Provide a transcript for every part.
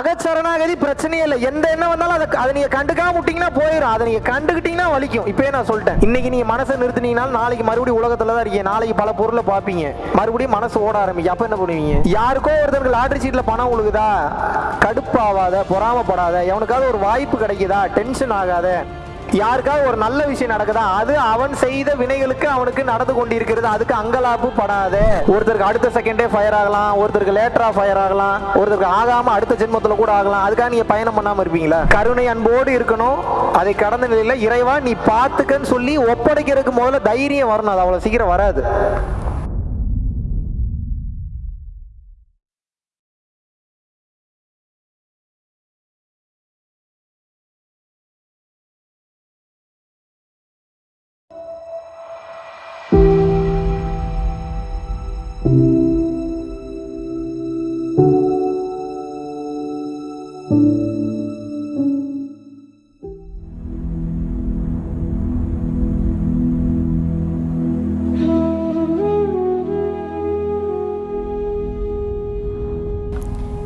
அகச்சரணாகதி பிரச்சனையே இல்லை. எந்த எண்ணம் வந்தாலும் அதை அதை நீங்கள் கண்டுக்காம விட்டீங்கன்னா போயிடும் அதை நீங்கள் கண்டுக்கிட்டீங்கன்னா வலிக்கும். இப்பயே நான் சொல்லிட்டேன். இன்னைக்கு நீங்கள் மனசை நிறுத்தினீங்கன்னா நாளைக்கு மறுபடியும் உலகத்தில் தான் இருக்கீங்க. நாளைக்கு பல பொருளை பார்ப்பீங்க. மறுபடியும் மனசு ஓட ஆரம்பிக்கும். அப்போ என்ன பண்ணுவீங்க? யாருக்கோ ஒருத்தருக்கு லாட்ரி சீட்டில் பணம் உழுகுதா? கடுப்பாவாத பொறாமப்படாத எவனுக்காவது ஒரு வாய்ப்பு கிடைக்குதா? டென்ஷன் ஆகாத. யாருக்காவது ஒரு நல்ல விஷயம் நடக்குதா? அது அவன் செய்த வினைகளுக்கு அவனுக்கு நடந்து கொண்டிருக்கிறது. அதுக்கு அங்கலாப்பு படாத. ஒருத்தருக்கு அடுத்த செகண்டே ஃபயர் ஆகலாம். ஒருத்தருக்கு லேட்டரா ஃபயர் ஆகலாம். ஒருத்தருக்கு ஆகாம அடுத்த ஜென்மத்துல கூட ஆகலாம். அதுக்காக நீங்க பயணம் பண்ணாம இருப்பீங்களா? கருணை அன்போடு இருக்கணும். அதை கடந்த நிலையில இறைவா நீ பார்த்துக்கன்னு சொல்லி ஒப்படைக்கிறதுக்கு முதல்ல தைரியம் வரணும். அது அவ்வளவு சீக்கிரம் வராது.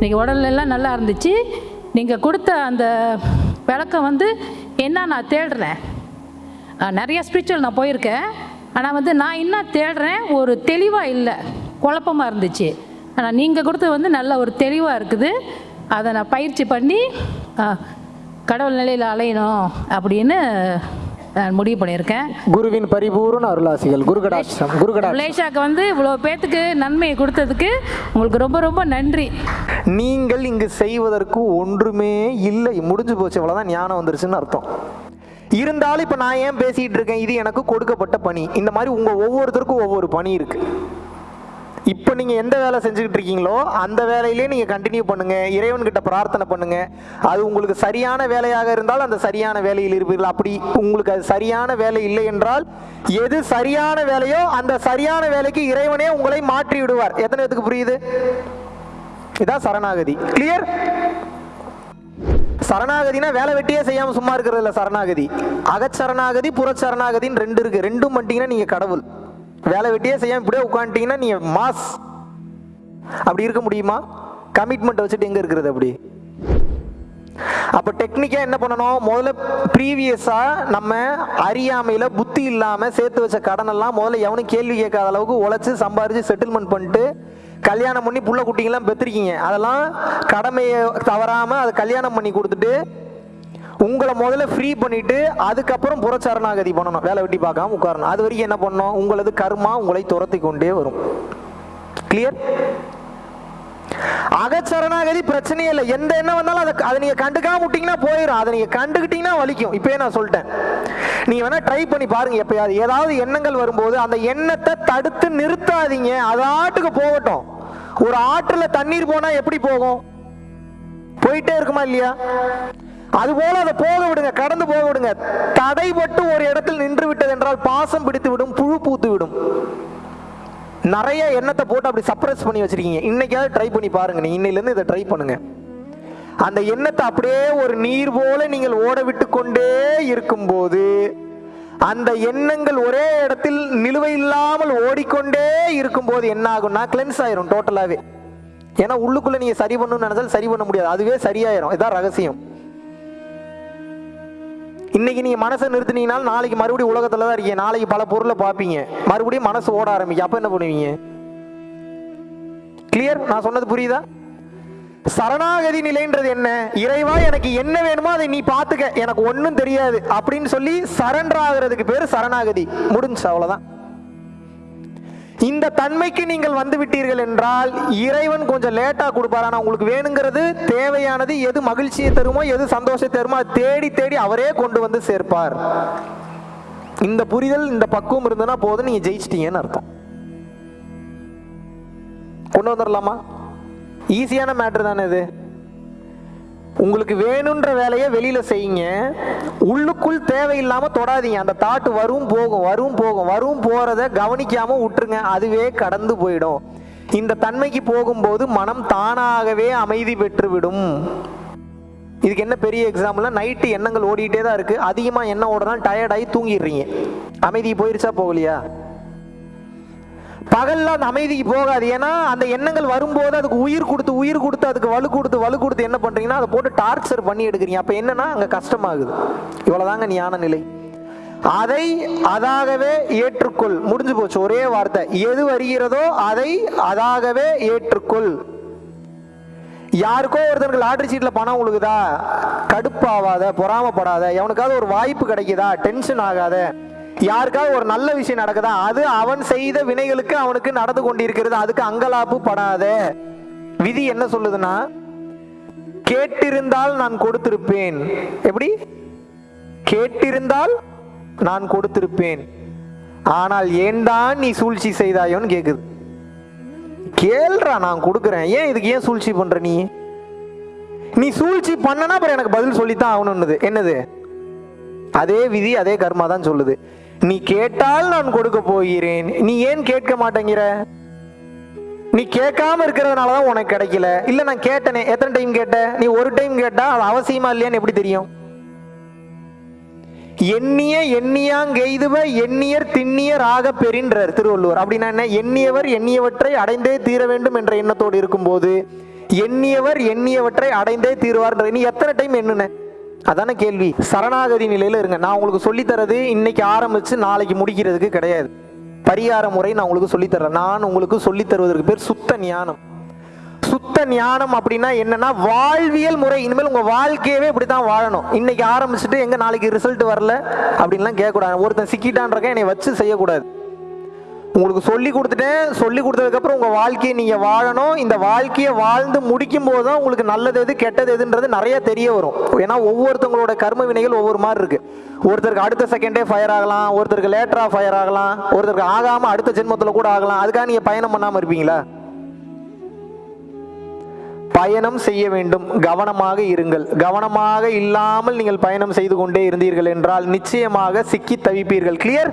நீங்கள் உடல்ல நல்லா இருந்துச்சு. நீங்கள் கொடுத்த அந்த விளக்கம் வந்து என்ன நான் தேடுறேன்? நிறையா நிறைய ஸ்பிரிச்சுவல் நான் போயிருக்கேன். ஆனால் வந்து நான் இன்னும் தேடுறேன்? ஒரு தெளிவாக இல்லை. குழப்பமாக இருந்துச்சு. ஆனால் நீங்கள் கொடுத்தது வந்து நல்ல ஒரு தெளிவாக இருக்குது. அதை நான் பயிற்சி பண்ணி கடவுள் நிலையில் அலையணும் அப்படின்னு நான் முடிவு பண்ணியிருக்கேன். குருவின் பரிபூர்ண அருளாசிகள் குருகடாட்சம் குருகடா மலேசியாவுக்கு வந்து இவ்வளோ பேத்துக்கு நன்மையை கொடுத்ததுக்கு உங்களுக்கு ரொம்ப ரொம்ப நன்றி. நீங்கள் இங்கு செய்வதற்கு ஒன்றுமே இல்லை. முடிஞ்சு போச்சு இவ்வளவுதான் ஞானம் வந்துருச்சுன்னு அர்த்தம். இருந்தாலும் இப்ப நான் ஏன் பேசிட்டு இருக்கேன்? இது எனக்கு கொடுக்கப்பட்ட பணி. இந்த மாதிரி உங்க ஒவ்வொருத்தருக்கும் ஒவ்வொரு பணி இருக்கு. இப்போ நீங்கள் எந்த வேலை செஞ்சுக்கிட்டு இருக்கீங்களோ அந்த வேலையிலே நீங்கள் கண்டினியூ பண்ணுங்கள் இறைவன்கிட்ட பிரார்த்தனை பண்ணுங்கள் அது உங்களுக்கு சரியான வேலையாக இருந்தால் அந்த சரியான வேலையில் இருப்பீர்கள். அப்படி உங்களுக்கு அது சரியான வேலை இல்லை என்றால் எது சரியான வேலையோ அந்த சரியான வேலைக்கு இறைவனே உங்களை மாற்றி விடுவார். எத்தனை பேத்துக்கு புரியுது? இதான் சரணாகதி. கிளியர் சரணாகதினா வேலை வெட்டியே செய்யாம சும்மா இருக்கிறது இல்லை சரணாகதி. அகச்சரணாகதி புறச்சரணாகதின்னு ரெண்டு இருக்கு. ரெண்டும் பண்ணிட்டீங்கன்னா நீங்க கடவுள். வேலை வெட்டியே செய்யாமல் இப்படியே உட்காந்துட்டீங்கன்னா நீங்கள் மாஸ். அப்படி இருக்க முடியுமா? கமிட்மெண்ட் வச்சுட்டு எங்கே இருக்கிறது அப்படி? அப்போ டெக்னிக்காக என்ன பண்ணணும்? முதல்ல ப்ரீவியஸாக நம்ம அறியாமையில் புத்தி இல்லாமல் சேர்த்து வச்ச கடன் எல்லாம் முதல்ல எவனும் கேள்வி கேட்காத அளவுக்கு உழைச்சி சம்பாரிச்சு செட்டில்மெண்ட் பண்ணிட்டு கல்யாணம் பண்ணி புள்ள குட்டிங்கெல்லாம் பெற்றிருக்கீங்க அதெல்லாம் கடமையை தவறாமல் அதை கல்யாணம் பண்ணி கொடுத்துட்டு உங்களை முதல்ல ஃப்ரீ பண்ணிட்டு அதுக்கப்புறம் புறச்சரணாகதி பண்ணணும். வேலை வெட்டி பார்க்காம உட்காரணும். அது வரைக்கும் என்ன பண்ணணும்? உங்களது கர்மா உங்களை துரத்தி கொண்டே வரும். கிளியர் அகச்சரணாகதி பிரச்சனையே இல்லை. எந்த எண்ணம் வந்தாலும் அதை அதை நீங்க கண்டுக்காம விட்டீங்கன்னா போயிடும் அதை நீங்க கண்டுக்கிட்டீங்கன்னா வலிக்கும். இப்பயே நான் சொல்லிட்டேன். நீ வேணா ட்ரை பண்ணி பாருங்க எப்பயாவது. ஏதாவது எண்ணங்கள் வரும்போது அந்த எண்ணத்தை தடுத்து நிறுத்தாதீங்க. அது ஆட்டுக்கு போகட்டும். ஒரு ஆற்றுல தண்ணீர் போனா எப்படி போகும்? போயிட்டே இருக்குமா இல்லையா? அதுபோல அதை போக விடுங்க கடந்து போக விடுங்க. தடைபட்டு ஒரு இடத்தில் நின்று விட்டது என்றால் பாசம் பிடித்து விடும் புழு பூத்து விடும். நிறைய எண்ணத்தை போட்டு அப்படி சப்ரஸ் பண்ணி வச்சிருக்கீங்க. இன்னைக்காவது ட்ரை பண்ணி பாருங்க. நீ இன்னையிலேருந்து இதை ட்ரை பண்ணுங்க. அந்த எண்ணத்தை அப்படியே ஒரு நீர் போல நீங்கள் ஓட விட்டு கொண்டே இருக்கும்போது அந்த எண்ணங்கள் ஒரே இடத்தில் நிலுவை இல்லாமல் ஓடிக்கொண்டே இருக்கும்போது என்ன ஆகும்னா கிளென்ஸ் ஆயிரும் டோட்டலாவே ஏன்னா உள்ளுக்குள்ள நீங்க சரி பண்ணணும்னு நினைச்சாலும் சரி பண்ண முடியாது. அதுவே சரியாயிரும். இதான் ரகசியம். இன்னைக்கு நீங்க மனசை நிறுத்தினீங்கனாலும் நாளைக்கு மறுபடியும் உலகத்துல தான் இருக்கீங்க. நாளைக்கு பல பொருளை பார்ப்பீங்க. மறுபடியும் மனசு ஓட ஆரம்பிக்கும். அப்ப என்ன பண்ணுவீங்க? கிளியர் நான் சொன்னது புரியுதா? சரணாகதி நிலைன்றது என்ன? இறைவா எனக்கு என்ன வேணுமோ அதை நீ பாத்துக்க எனக்கு ஒன்றும் தெரியாது. அப்படின்னு சொல்லி சரண்டர் ஆகுறதுக்கு பேர் சரணாகதி. முடிஞ்சு அவ்வளவுதான். இந்த தன்மைக்கு நீங்கள் வந்து விட்டீர்கள் என்றால் இறைவன் கொஞ்சம் லேட்டாக கொடுப்பார். ஆனால் உங்களுக்கு வேணுங்கிறது தேவையானது எது மகிழ்ச்சியை தருமோ எது சந்தோஷத்தை தருமோ அதை தேடி தேடி அவரே கொண்டு வந்து சேர்ப்பார். இந்த புரிதல் இந்த பக்குவம் இருந்ததுன்னா போதும் நீங்கள் ஜெயிச்சிட்டீங்கன்னு அர்த்தம். கொண்டு வந்துடலாமா ஈஸியான மேட்ரு தானே இது. உங்களுக்கு வேணுன்ற வேலையை வெளியில செய்யுங்க. உள்ளுக்குள் தேவையில்லாம தொடாதீங்க. அந்த தாட்டு வரும் போகும் வரும் போகும் வரும் போறத கவனிக்காம விட்டுருங்க. அதுவே கடந்து போயிடும். இந்த தன்மைக்கு போகும்போது மனம் தானாகவே அமைதி பெற்றுவிடும். இதுக்கு என்ன பெரிய எக்ஸாம்பிள்னா நைட்டு எண்ணங்கள் ஓடிக்கிட்டே தான் இருக்குது அதிகமாக எண்ணம் ஓடனா டயர்டாகி தூங்கிடுறீங்க. அமைதி போயிருச்சா போகலையா? பகல்ல அந்த அமைதிக்கு போகாது. ஏன்னா அந்த எண்ணங்கள் வரும்போது அதுக்கு உயிர் கொடுத்து உயிர் கொடுத்து அதுக்கு வலு கொடுத்து வலு கொடுத்து என்ன பண்றீங்கன்னா அதை போட்டு டார்ச்சர் பண்ணி எடுக்கிறீங்க. அப்ப என்னன்னா அங்க கஷ்டமாகுது. இவ்வளவுதாங்க ஞான நிலை. அதை அதாகவே ஏற்றுக்கொள். முடிஞ்சு போச்சு. ஒரே வார்த்தை. எது வருகிறதோ அதை அதாகவே ஏற்றுக்கொள். யாருக்கோ ஒருத்தருக்கு லாட்ரி சீட்டில் பணம் உழுகுதா? கடுப்பாவாத பொறாமப்படாத எவனுக்காவது ஒரு வாய்ப்பு கிடைக்குதா? டென்ஷன் ஆகாத. யாருக்காவது ஒரு நல்ல விஷயம் நடக்குதா? அது அவன் செய்த வினைகளுக்கு அவனுக்கு நடந்து கொண்டிருக்கிறது. அதுக்கு அங்கலாப்பு படாத. விதி என்ன சொல்லுதுன்னா கேட்டிருந்தால் நான் கொடுத்திருப்பேன். எப்படி? கேட்டிருந்தால் நான் கொடுத்திருப்பேன். ஆனால் ஏன்தான் நீ சூழ்ச்சி செய்தாயோன்னு கேக்குது. கேள்றா நான் கொடுக்குறேன். ஏன் இதுக்கு ஏன் சூழ்ச்சி பண்ற நீ? நீ சூழ்ச்சி பண்ணனா அப்புறம் எனக்கு பதில் சொல்லித்தான் ஆகணும்னுது. என்னது? அதே விதி அதே கர்மா தான் சொல்லுது. நீ கேட்டால் நான் கொடுக்க போகிறேன். நீ ஏன் கேட்க மாட்டேங்கிற? நீ கேட்காம இருக்கிறதுனால தான் உனக்கு கிடைக்கல. இல்ல நான் கேட்டனே. எத்தனை டைம் கேட்ட? நீ ஒரு டைம் கேட்டா அது அவசியமா இல்லையான்னு எப்படி தெரியும்? எண்ணிய எண்ணியாங் எண்ணியாங்கெய்துவ எண்ணியர் திண்ணியர் ஆக பெறின்றார். திருவள்ளுவர். அப்படின்னா என்ன? எண்ணியவர் எண்ணியவற்றை அடைந்தே தீர வேண்டும் என்ற எண்ணத்தோடு இருக்கும்போது எண்ணியவர் எண்ணியவற்றை அடைந்தே தீருவார்ன்ற நீ எத்தனை டைம் எண்ணுன? அதான கேள்வி. சரணாகதி நிலையில் இருங்க. நான் உங்களுக்கு சொல்லித் தரது இன்னைக்கு ஆரம்பிச்சு நாளைக்கு முடிக்கிறதுக்கு கிடையாது. பரிகார முறை நான் உங்களுக்கு சொல்லித்தரேன். நான் உங்களுக்கு சொல்லித்தருவதற்கு பேர் சுத்த ஞானம். சுத்த ஞானம் அப்படின்னா என்னன்னா வாழ்வியல் முறை. இனிமேல் உங்க வாழ்க்கையவே இப்படி தான் வாழணும். இன்னைக்கு ஆரம்பிச்சுட்டு எங்க நாளைக்கு ரிசல்ட் வரல அப்படின்லாம் கேட்கக்கூடாது. ஒருத்தன் சிக்கிட்டான்றக்க என்னை வச்சு செய்யக்கூடாது. உங்களுக்கு சொல்லி கொடுத்துட்டேன். சொல்லி கொடுத்ததுக்கப்புறம் உங்கள் வாழ்க்கையை நீங்கள் வாழணும். இந்த வாழ்க்கையை வாழ்ந்து முடிக்கும் போது தான் உங்களுக்கு நல்லது எது கெட்டது எதுன்றது நிறைய தெரிய வரும். ஏன்னா ஒவ்வொருத்தவங்களோட கர்ம வினைகள் ஒவ்வொரு மாதிரி இருக்குது ஒருத்தருக்கு அடுத்த செகண்டே ஃபயர் ஆகலாம் ஒருத்தருக்கு லேட்டராக ஃபயர் ஆகலாம் ஒருத்தருக்கு ஆகாமல் அடுத்த ஜென்மத்தில் கூட ஆகலாம். அதுக்காக நீங்கள் பயணம் பண்ணாமல் இருப்பீங்களா? பயணம் செய்ய வேண்டும். கவனமாக இருங்கள். கவனமாக இல்லாமல் நீங்கள் பயணம் செய்து கொண்டே இருந்தீர்கள் என்றால் நிச்சயமாக சிக்கி தவிப்பீர்கள். கிளியர்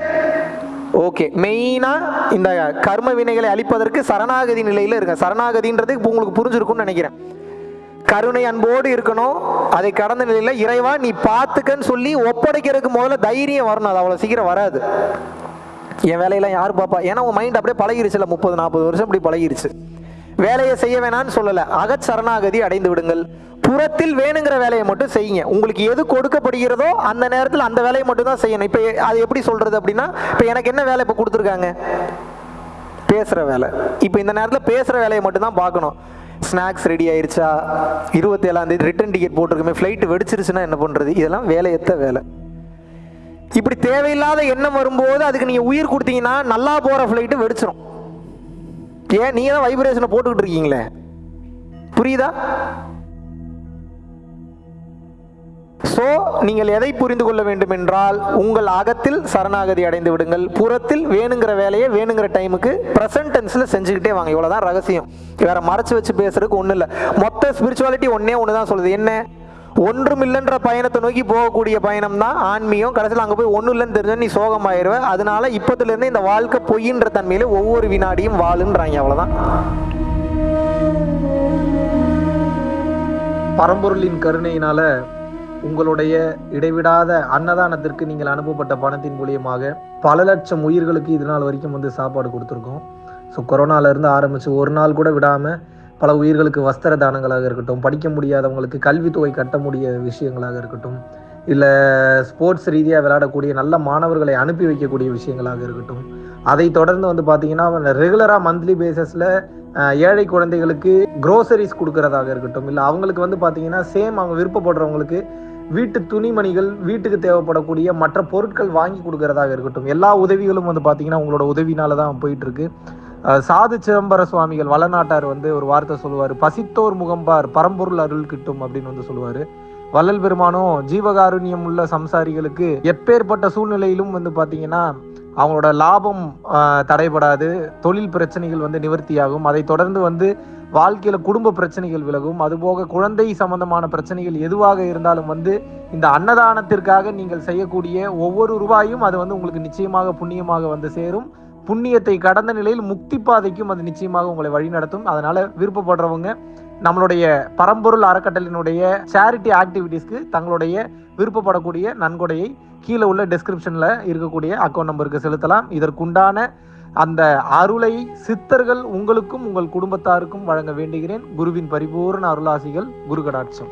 ஓகே மெயினாக இந்த கர்ம வினைகளை அழிப்பதற்கு சரணாகதி நிலையில் இருங்க. சரணாகதின்றது இப்போ உங்களுக்கு புரிஞ்சிருக்கும்னு நினைக்கிறேன். கருணை அன்போடு இருக்கணும். அதை கடந்த நிலையில் இறைவா நீ பார்த்துக்கன்னு சொல்லி ஒப்படைக்கிறதுக்கு முதல்ல தைரியம் வரணும். அது அவ்வளோ சீக்கிரம் வராது. என் வேலையெல்லாம் யார் பார்ப்பா ஏன்னா உன் மைண்ட் அப்படியே பழகிருச்சுல முப்பது நாற்பது வருஷம் இப்படி பழகிருச்சு. வேலையை செய்ய வேணாம்னு சொல்லல. அகச் சரணாகதி அடைந்து விடுங்கள். புறத்தில் வேணுங்கிற வேலையை மட்டும் செய்யுங்க. உங்களுக்கு எது கொடுக்கப்படுகிறதோ அந்த நேரத்தில் அந்த வேலையை மட்டும் தான் செய்யணும். இப்போ அது எப்படி சொல்றது அப்படின்னா இப்போ எனக்கு என்ன வேலை இப்போ கொடுத்துருக்காங்க? பேசுகிற வேலை. இப்போ இந்த நேரத்தில் பேசுகிற வேலையை மட்டும்தான் பார்க்கணும். ஸ்நாக்ஸ் ரெடி ஆயிடுச்சா இருபத்தி ரிட்டன் டிக்கெட் போட்டிருக்குமே. ஃப்ளைட்டு வெடிச்சிருச்சுன்னா என்ன பண்ணுறது இதெல்லாம் வேலையத்த வேலை. இப்படி தேவையில்லாத எண்ணம் வரும்போது அதுக்கு நீங்கள் உயிர் கொடுத்தீங்கன்னா நல்லா போகிற ஃப்ளைட்டு வெடிச்சிரும். ஏன் நீங்கள் தான் வைப்ரேஷனை போட்டுக்கிட்டு இருக்கீங்களே? புரியுதா? சோ நீங்கள் எதை புரிந்து கொள்ள வேண்டும் என்றால் உங்கள் அகத்தில் சரணாகதி அடைந்து விடுங்கள். புறத்தில் வேணுங்கிற வேலையை வேணுங்கிற டைமுக்கு ப்ரெசன்ட் டென்ஸில் செஞ்சுக்கிட்டே வாங்க. இவ்வளோதான் ரகசியம். வேற மறைச்சு வச்சு பேசுறதுக்கு ஒன்றும் இல்லை. மொத்த ஸ்பிரிச்சுவாலிட்டி ஒன்னே ஒன்று தான் சொல்லுது. என்ன? ஒன்றும் இல்லைன்ற பயணத்தை நோக்கி போகக்கூடிய பயணம் தான் ஆன்மீகம். கடைசியில் அங்கே போய் ஒன்றும் இல்லைன்னு தெரிஞ்ச நீ சோகமாயிருவ அதனால இப்போதுலேருந்து இந்த வாழ்க்கை பொய்யின்ற தன்மையில் ஒவ்வொரு வினாடியும் வாழுன்றாங்க. அவ்வளோதான் பரம்பொருளின் கருணையினால உங்களுடைய இடைவிடாத அன்னதானத்திற்கு நீங்கள் அனுப்பப்பட்ட பணத்தின் மூலியமாக பல லட்சம் உயிர்களுக்கு இது நாள் வரைக்கும் வந்து சாப்பாடு கொடுத்துருக்கோம். ஸோ கொரோனாலேருந்து ஆரம்பித்து ஒரு நாள் கூட விடாமல் பல உயிர்களுக்கு வஸ்திர தானங்களாக இருக்கட்டும் படிக்க முடியாதவங்களுக்கு கல்வித்தொகை கட்ட முடிய விஷயங்களாக இருக்கட்டும் இல்லை ஸ்போர்ட்ஸ் ரீதியாக விளையாடக்கூடிய நல்ல மாணவர்களை அனுப்பி வைக்கக்கூடிய விஷயங்களாக இருக்கட்டும். அதை தொடர்ந்து வந்து பார்த்தீங்கன்னா ரெகுலராக மந்த்லி பேசஸில் ஏழை குழந்தைகளுக்கு குரோசரிஸ் கொடுக்கறதாக இருக்கட்டும் இல்லை அவங்களுக்கு வந்து பார்த்தீங்கன்னா சேம் அவங்க விருப்பப்படுறவங்களுக்கு வீட்டு துணிமணிகள் வீட்டுக்கு தேவைப்படக்கூடிய மற்ற பொருட்கள் வாங்கி கொடுக்கறதாக இருக்கட்டும். எல்லா உதவிகளும் வந்து பார்த்தீங்கன்னா உங்களோட உதவினால தான் போயிட்டுருக்கு சாது சிதம்பர சுவாமிகள் வளநாட்டார் வந்து ஒரு வார்த்தை சொல்லுவார். பசித்தோர் முகம்பார் பரம்பொருள் அருள் கிட்டும் அப்படின்னு வந்து சொல்லுவார். வள்ளல் பெருமானும் ஜீவகாருண்யம் உள்ள சம்சாரிகளுக்கு எப்பேற்பட்ட சூழ்நிலையிலும் வந்து பார்த்தீங்கன்னா அவங்களோட லாபம் தடைபடாது. தொழில் பிரச்சனைகள் வந்து நிவர்த்தியாகும். அதை தொடர்ந்து வந்து வாழ்க்கையில் குடும்ப பிரச்சனைகள் விலகும். அதுபோக குழந்தை சம்பந்தமான பிரச்சனைகள் எதுவாக இருந்தாலும் வந்து இந்த அன்னதானத்திற்காக நீங்கள் செய்யக்கூடிய ஒவ்வொரு ரூபாயும் அது வந்து உங்களுக்கு நிச்சயமாக புண்ணியமாக வந்து சேரும். புண்ணியத்தை கடந்த நிலையில் முக்தி பாதைக்கும் அது நிச்சயமாக உங்களை வழிநடத்தும் அதனால விருப்பப்படுறவங்க நம்மளுடைய பரம்பொருள் அறக்கட்டளினுடைய சேரிட்டி ஆக்டிவிட்டீஸ்க்கு தங்களுடைய விருப்பப்படக்கூடிய நன்கொடையை கீழே உள்ள டெஸ்கிரிப்ஷனில் இருக்கக்கூடிய அக்கௌண்ட் நம்பருக்கு செலுத்தலாம். இதற்குண்டான அந்த அருளை சித்தர்கள் உங்களுக்கும் உங்கள் குடும்பத்தாருக்கும் வழங்க வேண்டுகிறேன். குருவின் பரிபூர்ண அருளாசிகள் குரு கடாட்சம்